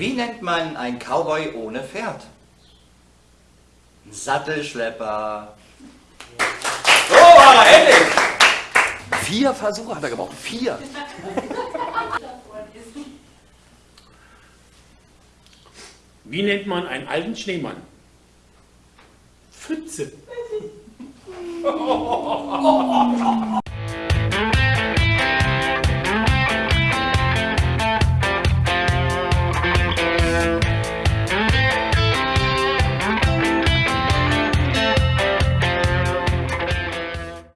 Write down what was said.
Wie nennt man einen Cowboy ohne Pferd? Ein Sattelschlepper. Oh, endlich! Vier Versuche hat er gebraucht. Vier. Wie nennt man einen alten Schneemann? Pfütze. Oh.